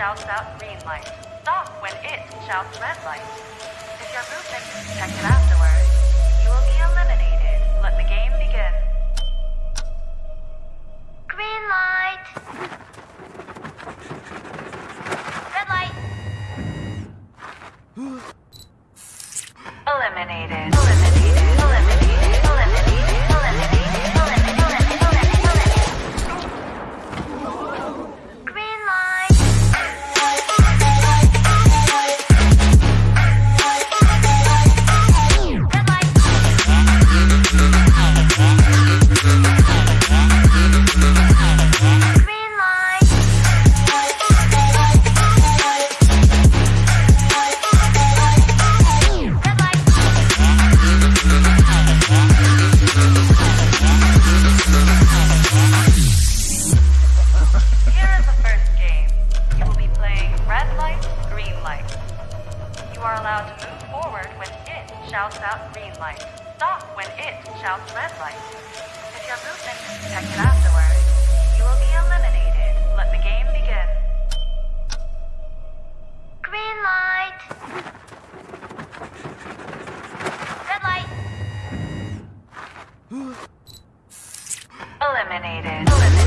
shouts out green light. Stop when it shouts red light. If your movement is detected afterwards, you will be eliminated. Let the game begin. Green light. Red light. Eliminated. Eliminated. allowed to move forward when it shouts out green light. Stop when it shouts red light. If your movement is detected afterwards, you will be eliminated. Let the game begin. Green light! Red light! eliminated. eliminated.